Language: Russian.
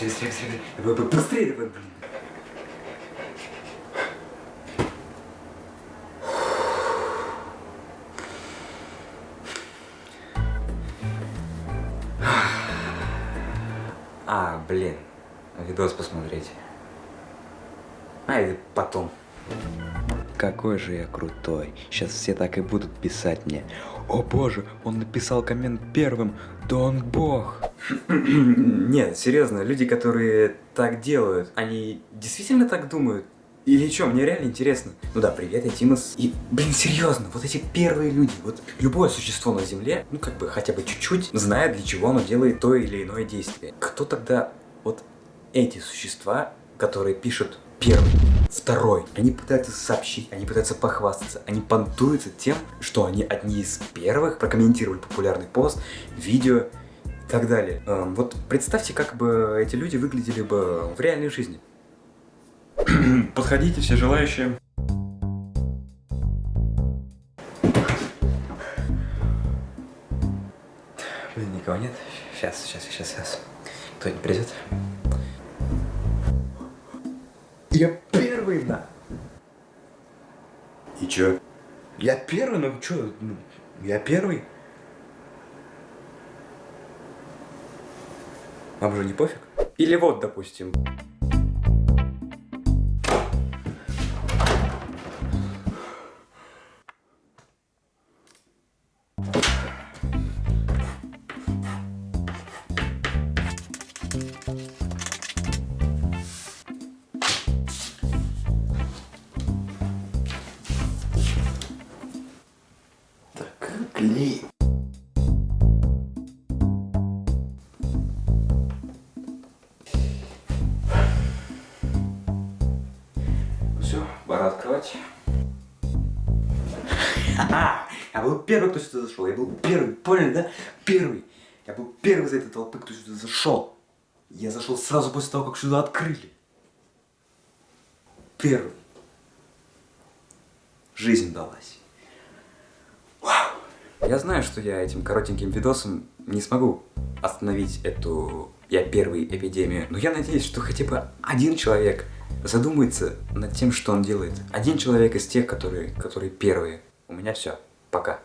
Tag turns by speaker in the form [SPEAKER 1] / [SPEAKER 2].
[SPEAKER 1] Быстрее, быстрее, быстрее. Быстрее, давай, блин. А, блин, видос посмотреть. А, это потом. Какой же я крутой. Сейчас все так и будут писать мне. О боже, он написал коммент первым. Да он бог. Нет, серьезно, люди, которые так делают, они действительно так думают? Или что, мне реально интересно. Ну да, привет, я Тимас. И, блин, серьезно, вот эти первые люди, вот любое существо на Земле, ну как бы хотя бы чуть-чуть знает, для чего оно делает то или иное действие. Кто тогда вот эти существа, которые пишут первый, второй, они пытаются сообщить, они пытаются похвастаться, они понтуются тем, что они одни из первых прокомментировали популярный пост, видео и так далее. Эм, вот представьте, как бы эти люди выглядели бы в реальной жизни.
[SPEAKER 2] Подходите, все желающие.
[SPEAKER 1] Блин, никого нет? Сейчас, сейчас, сейчас, сейчас. Кто-нибудь придет? Я первый, да. И чё? Я первый, ну чё, ну, я первый. Вам же не пофиг? Или вот, допустим. Клей. Ну все, пора открывать. Ха-ха! Я был первый, кто сюда зашел. Я был первый, поняли, да? Первый. Я был первый из этой толпы, кто сюда зашел. Я зашел сразу после того, как сюда открыли. Первый. Жизнь далась. Я знаю, что я этим коротеньким видосом не смогу остановить эту «я первый» эпидемию, но я надеюсь, что хотя бы один человек задумается над тем, что он делает. Один человек из тех, которые, которые первые. У меня все. Пока.